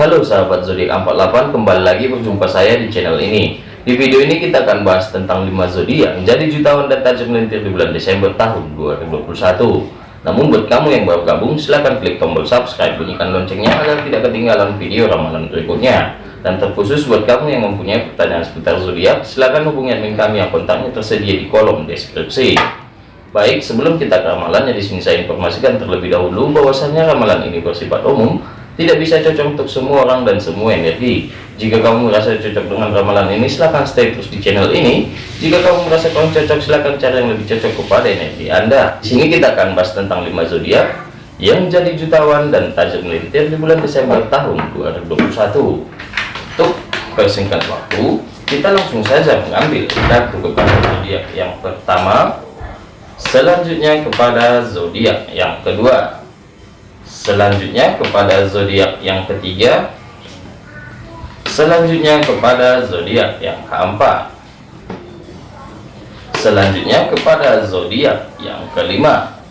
Halo sahabat zodiak 48 kembali lagi berjumpa saya di channel ini. Di video ini kita akan bahas tentang 5 zodiak jadi jutawan dan tajam melintir di bulan Desember tahun 2021 namun buat kamu yang baru gabung silahkan klik tombol subscribe bunyikan loncengnya agar tidak ketinggalan video ramalan berikutnya. Dan terkhusus buat kamu yang mempunyai pertanyaan seputar zodiak silahkan hubungi admin kami yang kontaknya tersedia di kolom deskripsi. Baik sebelum kita ke ramalannya di sini saya informasikan terlebih dahulu bahwasanya ramalan ini bersifat umum tidak bisa cocok untuk semua orang dan semua energi. Jika kamu merasa cocok dengan ramalan ini silahkan stay terus di channel ini. Jika kamu merasa kurang cocok silahkan cari yang lebih cocok kepada energi anda. Di sini kita akan bahas tentang 5 zodiak yang jadi jutawan dan tajam melintir di bulan Desember tahun 2021 untuk persingkat waktu kita langsung saja mengambil kartu kepada zodiak yang pertama. Selanjutnya kepada zodiak yang kedua selanjutnya kepada zodiak yang ketiga. Selanjutnya kepada zodiak yang keempat. Selanjutnya kepada zodiak yang kelima.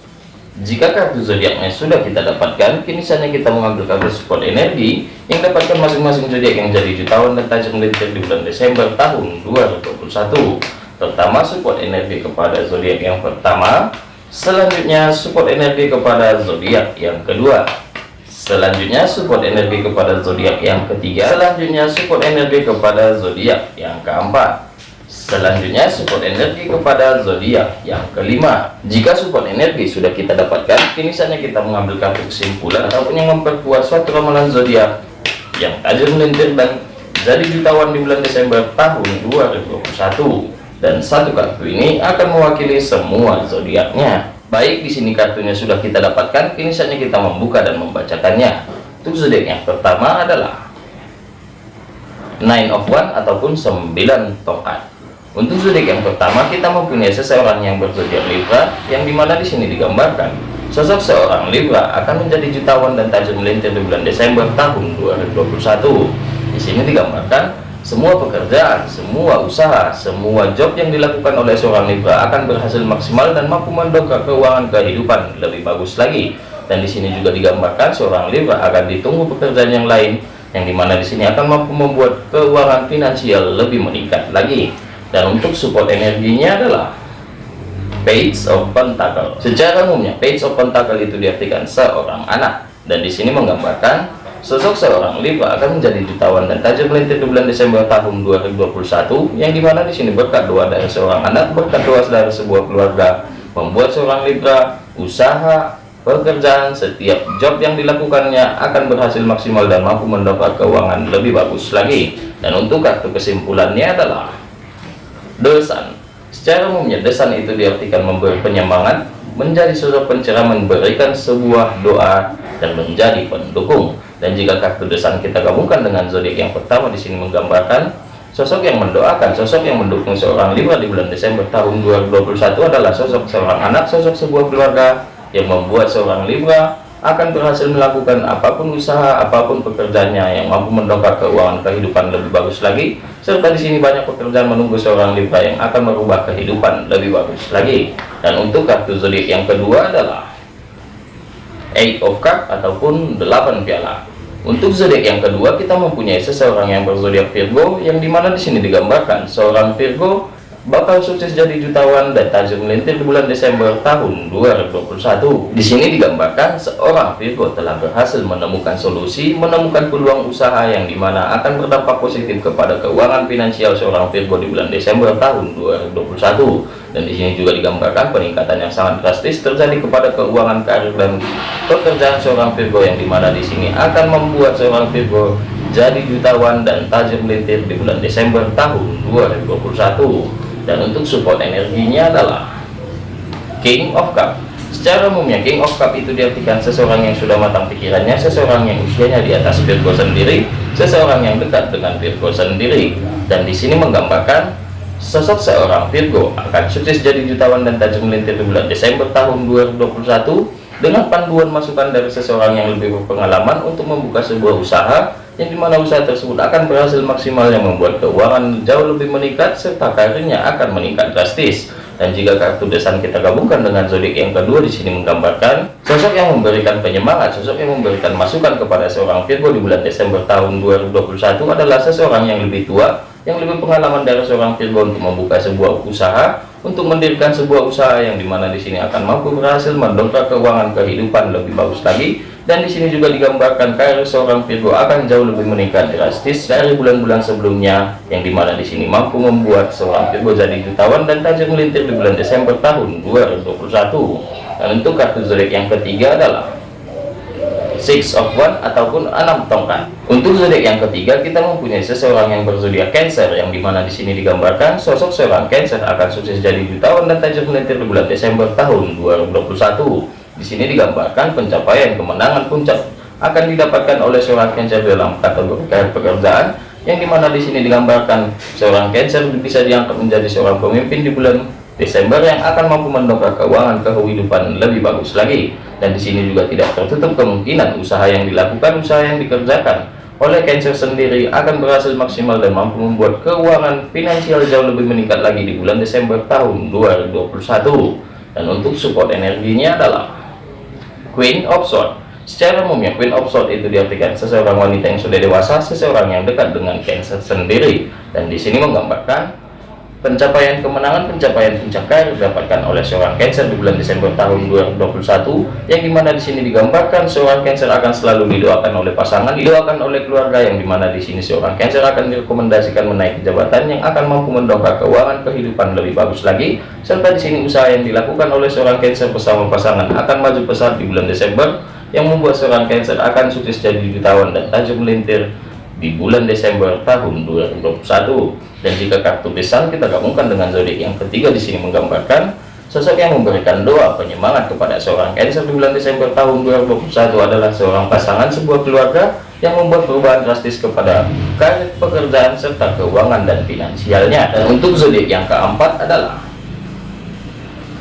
Jika kartu zodiaknya? Sudah kita dapatkan. Kini saatnya kita mengambil kartu support energi yang dapatkan masing-masing zodiak yang jadi jutawan dan tajam melintir di bulan Desember tahun 2021 terutama support energi kepada zodiak yang pertama Selanjutnya support energi kepada zodiak yang kedua. Selanjutnya support energi kepada zodiak yang ketiga. Selanjutnya support energi kepada zodiak yang keempat. Selanjutnya support energi kepada zodiak yang kelima. Jika support energi sudah kita dapatkan, kini saatnya kita mengambil kartu kesimpulan ataupun yang memperkuat suatu ramalan zodiak yang tajam dan jadi jutawan di bulan Desember tahun 2021 dan satu kartu ini akan mewakili semua zodiaknya. Baik di sini kartunya sudah kita dapatkan. Kini saatnya kita membuka dan membacakannya. Untuk zodiak yang pertama adalah nine of one ataupun 9 tongkat untuk zodiak yang pertama kita mempunyai seseorang yang berzodiak Libra yang di mana di sini digambarkan sosok seorang Libra akan menjadi jutawan dan tajam melintir di bulan Desember tahun 2021 di sini digambarkan semua pekerjaan, semua usaha, semua job yang dilakukan oleh seorang Libra akan berhasil maksimal dan mampu mendongkrak keuangan kehidupan lebih bagus lagi. Dan di sini juga digambarkan seorang Libra akan ditunggu pekerjaan yang lain yang di mana di sini akan mampu membuat keuangan finansial lebih meningkat lagi. Dan untuk support energinya adalah Page of Pentacle. Secara umumnya Page of Pentacle itu diartikan seorang anak dan di sini menggambarkan Sosok seorang Libra akan menjadi jutawan dan tajam melintir di bulan Desember tahun 2021 yang di mana di sini berkat doa dari seorang anak berkat doa dari sebuah keluarga membuat seorang Libra usaha pekerjaan setiap job yang dilakukannya akan berhasil maksimal dan mampu mendapat keuangan lebih bagus lagi. Dan untuk kartu kesimpulannya adalah desan. Secara umumnya desan itu diartikan memberi penyemangat menjadi sosok pencerah memberikan sebuah doa dan menjadi pendukung dan jika kartu desan kita gabungkan dengan zodiak yang pertama di sini menggambarkan sosok yang mendoakan sosok yang mendukung seorang Libra di bulan Desember tahun 2021 adalah sosok seorang anak sosok sebuah keluarga yang membuat seorang Libra akan berhasil melakukan apa pun usaha apa pun pekerjaannya yang mampu mendongkrak keuangan kehidupan lebih bagus lagi serta di sini banyak pekerjaan menunggu seorang Libra yang akan merubah kehidupan lebih bagus lagi dan untuk kartu zodiak yang kedua adalah Eight of Cup ataupun 8 piala. Untuk zodiak yang kedua kita mempunyai seseorang yang berzodiak Virgo yang di mana di sini digambarkan seorang Virgo bakal sukses jadi jutawan dan tajam melintir di bulan Desember tahun 2021. Di sini digambarkan seorang Virgo telah berhasil menemukan solusi, menemukan peluang usaha yang di mana akan berdampak positif kepada keuangan finansial seorang Virgo di bulan Desember tahun 2021. Dan di sini juga digambarkan peningkatan yang sangat drastis terjadi kepada keuangan karir dan pekerjaan seorang Virgo yang di mana di sini akan membuat seorang Virgo jadi jutawan dan tajam melintir di bulan Desember tahun 2021 dan untuk support energinya adalah King of Cup. Secara umumnya King of Cup itu diartikan seseorang yang sudah matang pikirannya seseorang yang usianya di atas Virgo sendiri seseorang yang dekat dengan Virgo sendiri. Dan di sini menggambarkan sosok seorang Virgo akan sukses jadi jutawan dan tajam melintir di bulan Desember tahun 2021 dengan panduan masukan dari seseorang yang lebih berpengalaman untuk membuka sebuah usaha yang di mana usaha tersebut akan berhasil maksimal yang membuat keuangan jauh lebih meningkat serta karirnya akan meningkat drastis. Dan jika kartu desan kita gabungkan dengan zodiak yang kedua di sini menggambarkan sosok yang memberikan penyemangat, sosok yang memberikan masukan kepada seorang Virgo di bulan Desember tahun 2021 adalah seseorang yang lebih tua, yang lebih pengalaman dari seorang Virgo untuk membuka sebuah usaha, untuk mendirikan sebuah usaha yang di mana di sini akan mampu berhasil mendongkrak keuangan kehidupan lebih bagus lagi dan di sini juga digambarkan karir seorang Virgo akan jauh lebih meningkat drastis dari bulan-bulan sebelumnya yang di mana di sini mampu membuat seorang Virgo jadi jutawan dan tajam melintir di bulan Desember tahun 2021 dan untuk kartu zodiak yang ketiga adalah Six of One ataupun enam tongkat. Untuk zodiak yang ketiga kita mempunyai seseorang yang berzodiak Cancer yang di mana di sini digambarkan sosok seorang Cancer akan sukses jadi jutawan dan tajam melintir di bulan Desember tahun 2021 di sini digambarkan pencapaian kemenangan puncak akan didapatkan oleh seorang Cancer dalam kategori pekerjaan yang di mana di sini digambarkan seorang Cancer bisa diangkat menjadi seorang pemimpin di bulan Desember yang akan mampu mendongkrak keuangan kehidupan lebih bagus lagi. Dan di sini juga tidak tertutup kemungkinan usaha yang dilakukan usaha yang dikerjakan oleh Cancer sendiri akan berhasil maksimal dan mampu membuat keuangan finansial jauh lebih meningkat lagi di bulan Desember tahun 2021 dan untuk support energinya adalah Queen of Swords Secara umumnya Queen of Swords itu diartikan seseorang wanita yang sudah dewasa, seseorang yang dekat dengan Cancer sendiri. Dan di sini menggambarkan pencapaian kemenangan, pencapaian puncak karir didapatkan oleh seorang Cancer di bulan Desember tahun 2021, yang di mana di sini digambarkan seorang Cancer akan selalu didoakan oleh pasangan, didoakan oleh keluarga, yang di mana di sini seorang Cancer akan direkomendasikan menaiki jabatan yang akan mampu mendongkrak keuangan kehidupan lebih bagus lagi, serta di sini usaha yang dilakukan oleh seorang Cancer bersama pasangan akan maju pesat di bulan Desember, yang membuat seorang Cancer akan sukses jadi jutawan dan tajam melintir di bulan Desember tahun 2021 dan jika kartu pisang kita gabungkan dengan zodiak yang ketiga di sini menggambarkan sosok yang memberikan doa penyemangat kepada seorang Cancer di bulan Desember tahun 2021 adalah seorang pasangan sebuah keluarga yang membuat perubahan drastis kepada karir pekerjaan serta keuangan dan finansialnya. Dan untuk zodiak yang keempat adalah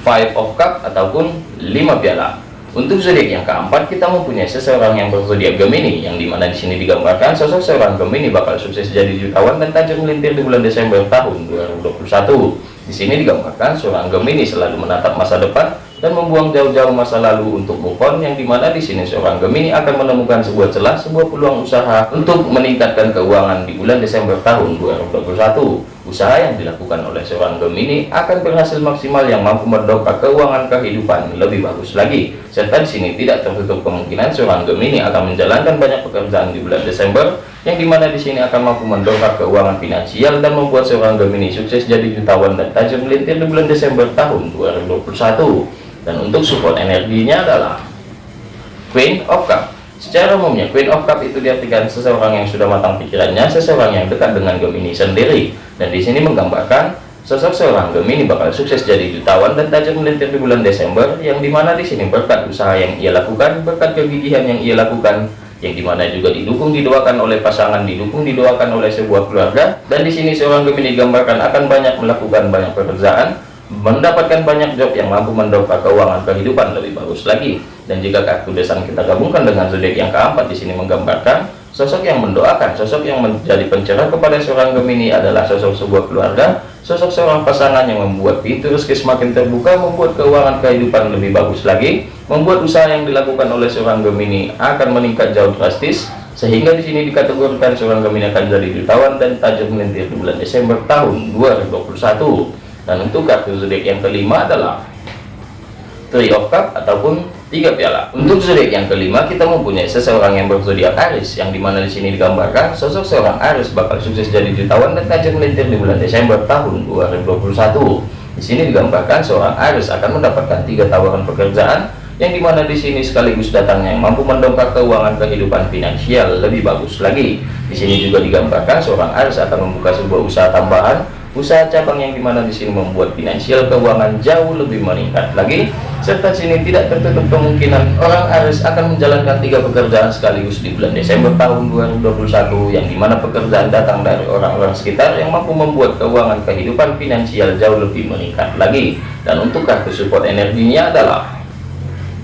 Five of Cup ataupun lima piala untuk zodiak yang keempat, kita mempunyai seseorang yang berzodiak Gemini, yang di mana di sini digambarkan sosok seorang Gemini bakal sukses jadi jutawan dan tajam melintir di bulan Desember tahun 2021. Di sini digambarkan seorang Gemini selalu menatap masa depan dan membuang jauh-jauh masa lalu untuk move on, yang di mana di sini seorang Gemini akan menemukan sebuah celah, sebuah peluang usaha untuk meningkatkan keuangan di bulan Desember tahun 2021. Usaha yang dilakukan oleh seorang Gemini akan berhasil maksimal yang mampu mendongkrak keuangan kehidupan lebih bagus lagi. Serta di sini tidak tertutup kemungkinan seorang Gemini akan menjalankan banyak pekerjaan di bulan Desember yang di mana di sini akan mampu mendongkrak keuangan finansial dan membuat seorang Gemini sukses jadi jutawan dan tajam melintir di bulan Desember tahun 2021. Dan untuk support energinya adalah Queen of Cups Secara umumnya, Queen of Cup itu diartikan seseorang yang sudah matang pikirannya, seseorang yang dekat dengan Gemini sendiri. Dan di sini menggambarkan sosok seorang Gemini bakal sukses jadi jutawan dan tajam melintir di bulan Desember, yang di mana di sini berkat usaha yang ia lakukan, berkat kegigihan yang ia lakukan, yang di mana juga didukung didoakan oleh pasangan, didukung didoakan oleh sebuah keluarga. Dan di sini seorang Gemini digambarkan akan banyak melakukan banyak pekerjaan, mendapatkan banyak job yang mampu mendongkrak keuangan kehidupan lebih bagus lagi. Dan jika kartu desan kita gabungkan dengan zodiak yang keempat di sini menggambarkan sosok yang mendoakan, sosok yang menjadi pencerah kepada seorang Gemini adalah sosok sebuah keluarga, sosok seorang pasangan yang membuat pintu rezeki semakin terbuka, membuat keuangan kehidupan lebih bagus lagi, membuat usaha yang dilakukan oleh seorang Gemini akan meningkat jauh drastis, sehingga di sini dikategorikan seorang Gemini akan jadi jutawan dan tajam melintir di bulan Desember tahun 2021 dan untuk kartu zodiak yang kelima adalah Three of Cup ataupun tiga piala. Untuk zodiak yang kelima kita mempunyai seseorang yang berzodiak Aries yang di mana di sini digambarkan sosok seorang Aries bakal sukses jadi jutawan dan tajam melintir di bulan Desember tahun 2021. Di sini digambarkan seorang Aries akan mendapatkan tiga tawaran pekerjaan yang di mana di sini sekaligus datangnya yang mampu mendongkrak keuangan kehidupan finansial lebih bagus lagi. Di sini juga digambarkan seorang Aries akan membuka sebuah usaha tambahan usaha cabang yang di mana di sini membuat finansial keuangan jauh lebih meningkat lagi. Serta sini tidak tertutup kemungkinan orang Aries akan menjalankan tiga pekerjaan sekaligus di bulan Desember tahun 2021 yang di mana pekerjaan datang dari orang-orang sekitar yang mampu membuat keuangan kehidupan finansial jauh lebih meningkat lagi. Dan untuk kartu support energinya adalah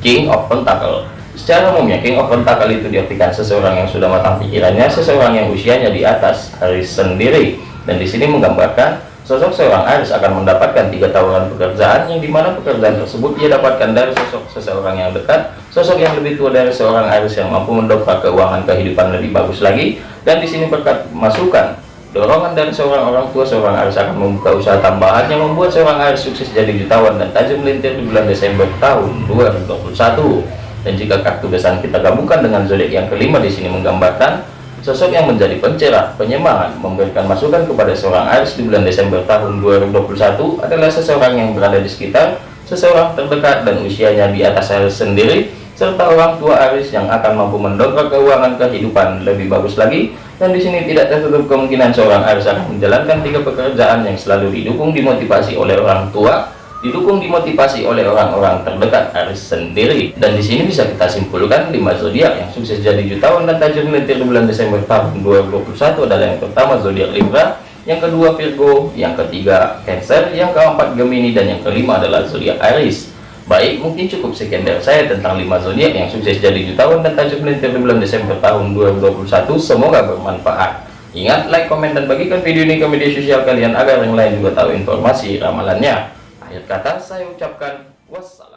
King of Pentacle. Secara umumnya King of Pentacle itu diartikan seseorang yang sudah matang pikirannya, seseorang yang usianya di atas Aries sendiri dan di sini menggambarkan sosok seorang Aries akan mendapatkan tiga tawaran pekerjaan yang di mana pekerjaan tersebut ia dapatkan dari sosok seseorang yang dekat sosok yang lebih tua dari seorang Aries yang mampu mendongkrak keuangan kehidupan lebih bagus lagi. Dan di sini berkat masukan dorongan dari seorang orang tua seorang Aries akan membuka usaha tambahan yang membuat seorang Aries sukses jadi jutawan dan tajam melintir di bulan Desember tahun 2021 dan jika kartu besan kita gabungkan dengan zodiak yang kelima di sini menggambarkan Sosok yang menjadi pencerah, penyemangat, memberikan masukan kepada seorang Aries di bulan Desember tahun 2021 adalah seseorang yang berada di sekitar, seseorang terdekat dan usianya di atas Aries sendiri, serta orang tua Aries yang akan mampu mendongkrak keuangan kehidupan lebih bagus lagi. Dan di sini tidak tertutup kemungkinan seorang Aries akan menjalankan tiga pekerjaan yang selalu didukung dimotivasi oleh orang tua, didukung dimotivasi oleh orang-orang terdekat Aries sendiri. Dan di sini bisa kita simpulkan lima zodiak yang sukses jadi jutawan dan tajam melintir di bulan Desember tahun 2021 adalah yang pertama zodiak Libra yang kedua Virgo yang ketiga Cancer yang keempat Gemini dan yang kelima adalah zodiak Aries baik mungkin cukup sekian dari saya tentang lima zodiak yang sukses jadi jutawan dan tajam melintir di bulan Desember tahun 2021 semoga bermanfaat. Ingat, like, komen, dan bagikan video ini ke media sosial kalian agar yang lain juga tahu informasi ramalannya. Akhir kata saya ucapkan wassalam.